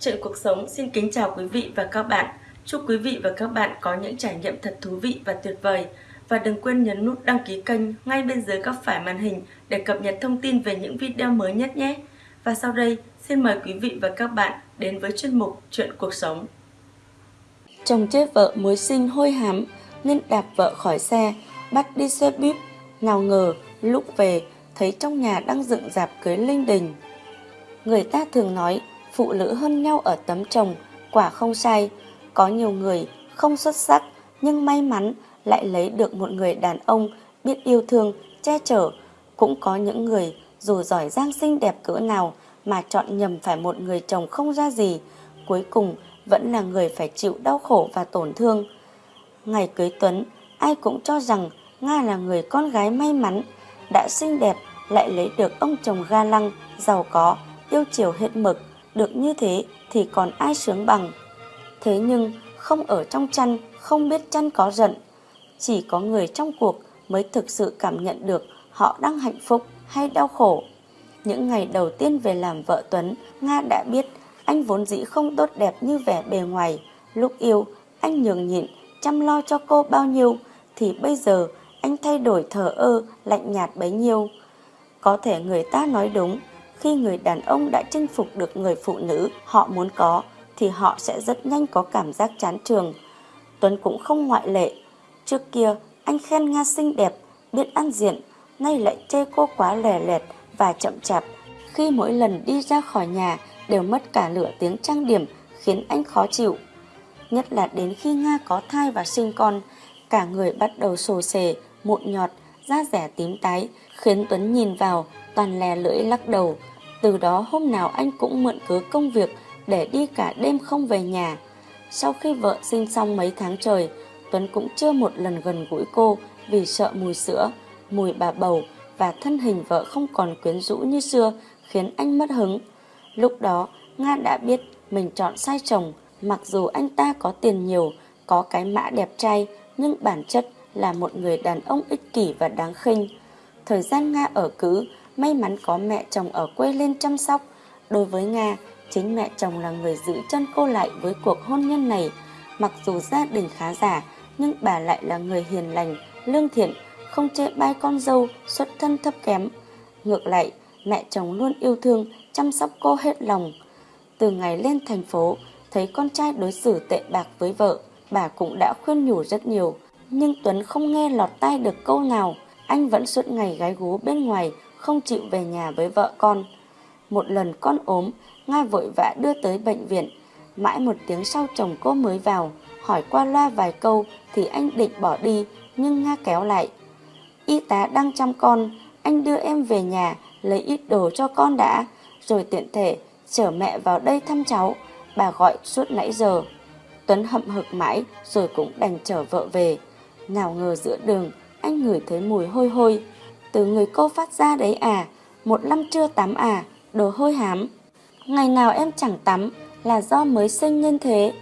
Chuyện cuộc sống xin kính chào quý vị và các bạn. Chúc quý vị và các bạn có những trải nghiệm thật thú vị và tuyệt vời. Và đừng quên nhấn nút đăng ký kênh ngay bên dưới góc phải màn hình để cập nhật thông tin về những video mới nhất nhé. Và sau đây, xin mời quý vị và các bạn đến với chuyên mục Chuyện cuộc sống. Chồng chê vợ mới sinh hôi hám nên đạp vợ khỏi xe, bắt đi xe buýt. Nào ngờ, lúc về, thấy trong nhà đang dựng dạp cưới linh đình. Người ta thường nói phụ nữ hơn nhau ở tấm chồng, quả không sai. Có nhiều người không xuất sắc nhưng may mắn lại lấy được một người đàn ông biết yêu thương, che chở. Cũng có những người dù giỏi giang xinh đẹp cỡ nào mà chọn nhầm phải một người chồng không ra gì, cuối cùng vẫn là người phải chịu đau khổ và tổn thương. Ngày cưới Tuấn, ai cũng cho rằng Nga là người con gái may mắn, đã xinh đẹp lại lấy được ông chồng ga lăng, giàu có, yêu chiều hết mực, được như thế thì còn ai sướng bằng. Thế nhưng không ở trong chăn, không biết chăn có giận. Chỉ có người trong cuộc mới thực sự cảm nhận được họ đang hạnh phúc hay đau khổ. Những ngày đầu tiên về làm vợ Tuấn, Nga đã biết anh vốn dĩ không tốt đẹp như vẻ bề ngoài. Lúc yêu, anh nhường nhịn, chăm lo cho cô bao nhiêu, thì bây giờ anh thay đổi thờ ơ, lạnh nhạt bấy nhiêu. Có thể người ta nói đúng, khi người đàn ông đã chinh phục được người phụ nữ họ muốn có thì họ sẽ rất nhanh có cảm giác chán trường. Tuấn cũng không ngoại lệ. Trước kia anh khen Nga xinh đẹp, biết ăn diện, nay lại chê cô quá lè lẹt và chậm chạp. Khi mỗi lần đi ra khỏi nhà đều mất cả lửa tiếng trang điểm khiến anh khó chịu. Nhất là đến khi Nga có thai và sinh con, cả người bắt đầu sồ sề, mụn nhọt, da rẻ tím tái, khiến Tuấn nhìn vào toàn lè lưỡi lắc đầu. Từ đó hôm nào anh cũng mượn cớ công việc để đi cả đêm không về nhà. Sau khi vợ sinh xong mấy tháng trời, Tuấn cũng chưa một lần gần gũi cô vì sợ mùi sữa, mùi bà bầu và thân hình vợ không còn quyến rũ như xưa khiến anh mất hứng. Lúc đó, Nga đã biết mình chọn sai chồng, mặc dù anh ta có tiền nhiều, có cái mã đẹp trai, nhưng bản chất là một người đàn ông ích kỷ và đáng khinh. Thời gian Nga ở cứ may mắn có mẹ chồng ở quê lên chăm sóc. Đối với Nga, chính mẹ chồng là người giữ chân cô lại với cuộc hôn nhân này. Mặc dù gia đình khá giả, nhưng bà lại là người hiền lành, lương thiện, không chê bai con dâu, xuất thân thấp kém. Ngược lại, mẹ chồng luôn yêu thương, chăm sóc cô hết lòng. Từ ngày lên thành phố, thấy con trai đối xử tệ bạc với vợ, bà cũng đã khuyên nhủ rất nhiều. Nhưng Tuấn không nghe lọt tai được câu nào, anh vẫn suốt ngày gái gú bên ngoài, không chịu về nhà với vợ con. Một lần con ốm, Nga vội vã đưa tới bệnh viện. Mãi một tiếng sau chồng cô mới vào, hỏi qua loa vài câu thì anh định bỏ đi, nhưng Nga kéo lại. Y tá đang chăm con, anh đưa em về nhà, lấy ít đồ cho con đã, rồi tiện thể chở mẹ vào đây thăm cháu. Bà gọi suốt nãy giờ. Tuấn hậm hực mãi rồi cũng đành chở vợ về. Nào ngờ giữa đường, anh ngửi thấy mùi hôi hôi. Từ người cô phát ra đấy à, một năm chưa tắm à, đồ hôi hám. Ngày nào em chẳng tắm là do mới sinh nên thế.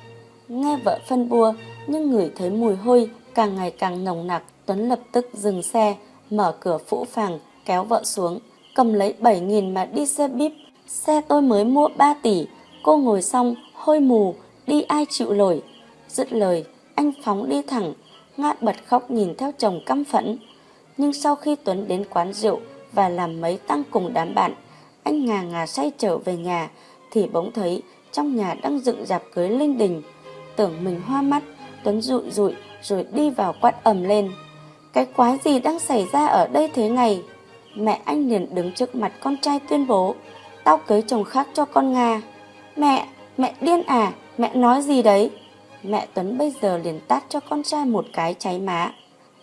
Nghe vợ phân bua, nhưng ngửi thấy mùi hôi càng ngày càng nồng nặc. Tuấn lập tức dừng xe, mở cửa phũ phàng, kéo vợ xuống, cầm lấy 7.000 mà đi xe bíp. Xe tôi mới mua 3 tỷ, cô ngồi xong, hôi mù, đi ai chịu nổi. Dứt lời, anh phóng đi thẳng, ngã bật khóc nhìn theo chồng căm phẫn. Nhưng sau khi Tuấn đến quán rượu và làm mấy tăng cùng đám bạn, anh ngà ngà say trở về nhà, thì bỗng thấy trong nhà đang dựng dạp cưới linh đình. Tưởng mình hoa mắt, Tuấn rụi rụi rồi đi vào quát ầm lên. Cái quái gì đang xảy ra ở đây thế này? Mẹ anh liền đứng trước mặt con trai tuyên bố, tao cưới chồng khác cho con Nga. Mẹ, mẹ điên à, mẹ nói gì đấy? Mẹ Tuấn bây giờ liền tát cho con trai một cái cháy má.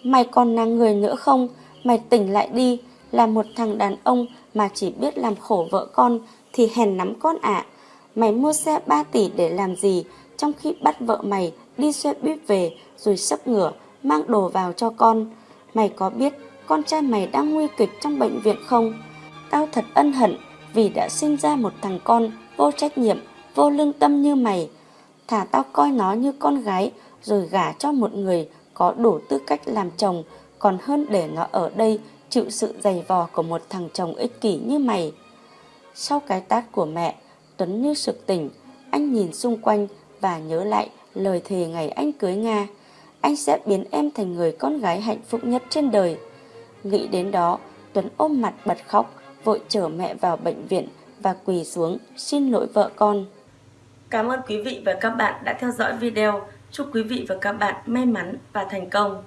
Mày còn là người nữa không? Mày tỉnh lại đi, là một thằng đàn ông mà chỉ biết làm khổ vợ con thì hèn lắm con ạ. Mày mua xe 3 tỷ để làm gì trong khi bắt vợ mày đi xe buýt về rồi sấp ngửa mang đồ vào cho con. Mày có biết con trai mày đang nguy kịch trong bệnh viện không? Tao thật ân hận vì đã sinh ra một thằng con vô trách nhiệm, vô lương tâm như mày. Thả tao coi nó như con gái rồi gả cho một người có đủ tư cách làm chồng còn hơn để nó ở đây chịu sự dày vò của một thằng chồng ích kỷ như mày. Sau cái tát của mẹ, Tuấn như sực tỉnh, Anh nhìn xung quanh và nhớ lại lời thề ngày anh cưới Nga. Anh sẽ biến em thành người con gái hạnh phúc nhất trên đời. Nghĩ đến đó, Tuấn ôm mặt bật khóc, vội chở mẹ vào bệnh viện và quỳ xuống xin lỗi vợ con. Cảm ơn quý vị và các bạn đã theo dõi video. Chúc quý vị và các bạn may mắn và thành công.